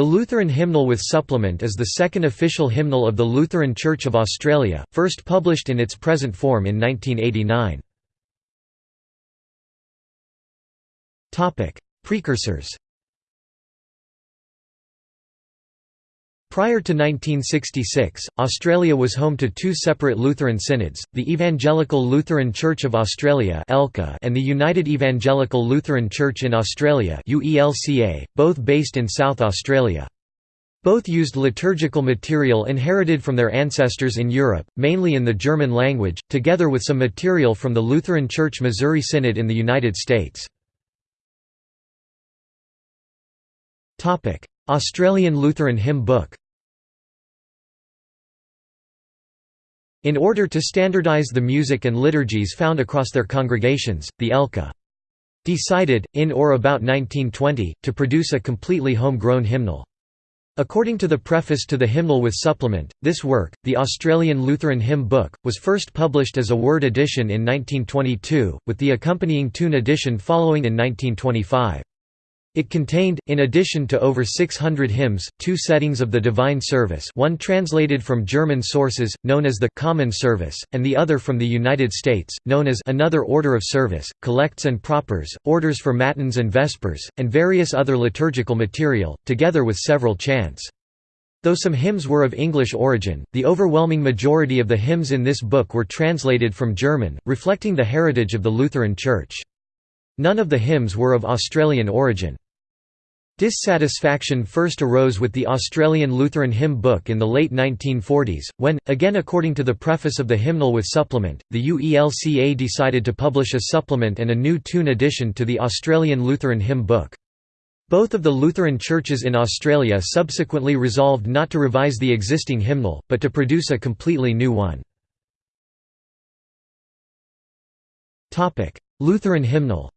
The Lutheran Hymnal with Supplement is the second official hymnal of the Lutheran Church of Australia, first published in its present form in 1989. Precursors Prior to 1966, Australia was home to two separate Lutheran synods, the Evangelical Lutheran Church of Australia and the United Evangelical Lutheran Church in Australia both based in South Australia. Both used liturgical material inherited from their ancestors in Europe, mainly in the German language, together with some material from the Lutheran Church Missouri Synod in the United States. Australian Lutheran Hymn Book In order to standardise the music and liturgies found across their congregations, the ELCA decided, in or about 1920, to produce a completely home-grown hymnal. According to the preface to the hymnal with supplement, this work, the Australian Lutheran Hymn Book, was first published as a Word edition in 1922, with the accompanying tune edition following in 1925. It contained, in addition to over 600 hymns, two settings of the Divine Service one translated from German sources, known as the «Common Service», and the other from the United States, known as «Another Order of Service», collects and propers, orders for matins and vespers, and various other liturgical material, together with several chants. Though some hymns were of English origin, the overwhelming majority of the hymns in this book were translated from German, reflecting the heritage of the Lutheran Church. None of the hymns were of Australian origin. Dissatisfaction first arose with the Australian Lutheran Hymn Book in the late 1940s, when, again according to the preface of the hymnal with supplement, the UELCA decided to publish a supplement and a new tune edition to the Australian Lutheran Hymn Book. Both of the Lutheran churches in Australia subsequently resolved not to revise the existing hymnal, but to produce a completely new one. Lutheran hymnal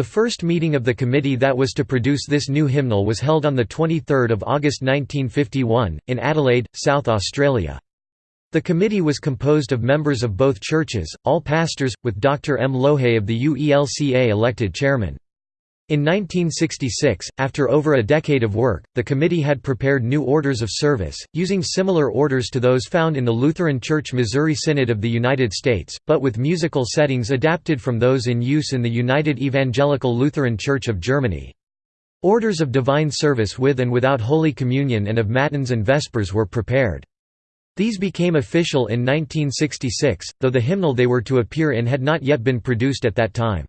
The first meeting of the committee that was to produce this new hymnal was held on 23 August 1951, in Adelaide, South Australia. The committee was composed of members of both churches, all pastors, with Dr. M. Lohe of the UELCA elected chairman. In 1966, after over a decade of work, the committee had prepared new orders of service, using similar orders to those found in the Lutheran Church Missouri Synod of the United States, but with musical settings adapted from those in use in the United Evangelical Lutheran Church of Germany. Orders of divine service with and without Holy Communion and of Matins and Vespers were prepared. These became official in 1966, though the hymnal they were to appear in had not yet been produced at that time.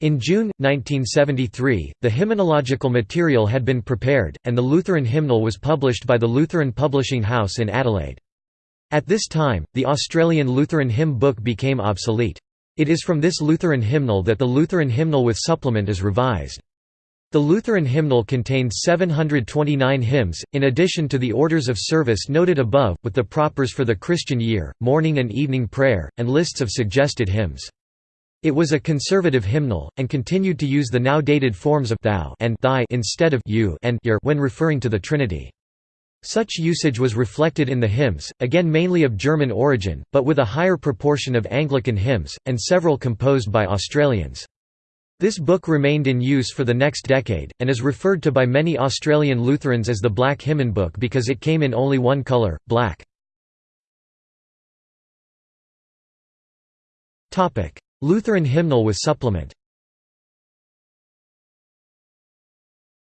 In June, 1973, the hymnological material had been prepared, and the Lutheran hymnal was published by the Lutheran Publishing House in Adelaide. At this time, the Australian Lutheran hymn book became obsolete. It is from this Lutheran hymnal that the Lutheran hymnal with supplement is revised. The Lutheran hymnal contains 729 hymns, in addition to the orders of service noted above, with the propers for the Christian year, morning and evening prayer, and lists of suggested hymns. It was a conservative hymnal, and continued to use the now dated forms of thou and thy instead of you and your when referring to the Trinity. Such usage was reflected in the hymns, again mainly of German origin, but with a higher proportion of Anglican hymns, and several composed by Australians. This book remained in use for the next decade, and is referred to by many Australian Lutherans as the Black Hymn Book because it came in only one colour, black. Lutheran hymnal with supplement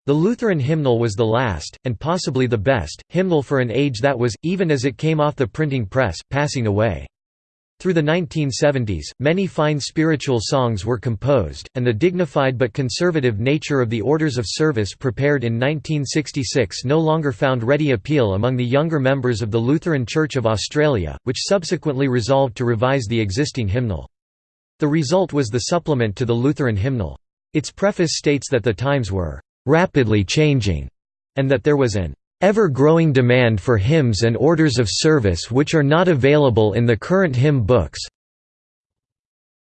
The Lutheran hymnal was the last, and possibly the best, hymnal for an age that was, even as it came off the printing press, passing away. Through the 1970s, many fine spiritual songs were composed, and the dignified but conservative nature of the orders of service prepared in 1966 no longer found ready appeal among the younger members of the Lutheran Church of Australia, which subsequently resolved to revise the existing hymnal. The result was the supplement to the Lutheran hymnal. Its preface states that the times were «rapidly changing» and that there was an ever-growing demand for hymns and orders of service which are not available in the current hymn books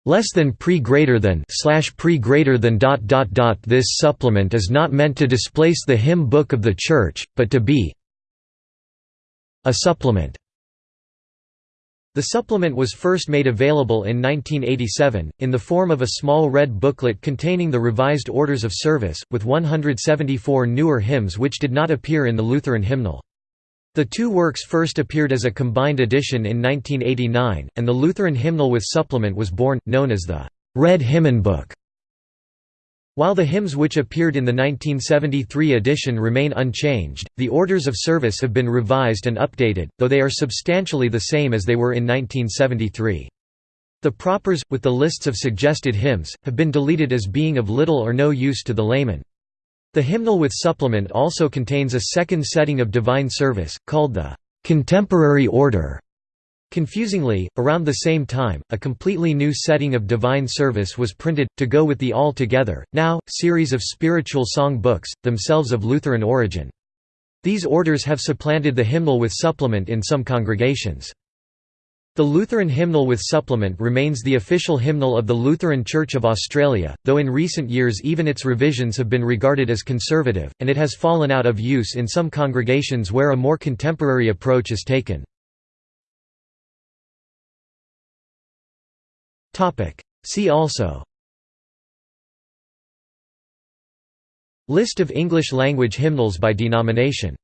less than pre greater than slash pre greater than dot dot dot this supplement is not meant to displace the hymn book of the church but to be a supplement The supplement was first made available in 1987, in the form of a small red booklet containing the revised orders of service, with 174 newer hymns which did not appear in the Lutheran hymnal. The two works first appeared as a combined edition in 1989, and the Lutheran hymnal with supplement was born, known as the Red Hymnbook. While the hymns which appeared in the 1973 edition remain unchanged, the orders of service have been revised and updated, though they are substantially the same as they were in 1973. The propers, with the lists of suggested hymns, have been deleted as being of little or no use to the layman. The hymnal with supplement also contains a second setting of divine service, called the «contemporary order», Confusingly, around the same time, a completely new setting of divine service was printed, to go with the All Together, now, series of spiritual song books, themselves of Lutheran origin. These orders have supplanted the hymnal with supplement in some congregations. The Lutheran hymnal with supplement remains the official hymnal of the Lutheran Church of Australia, though in recent years even its revisions have been regarded as conservative, and it has fallen out of use in some congregations where a more contemporary approach is taken. See also. List of English-language hymnals by denomination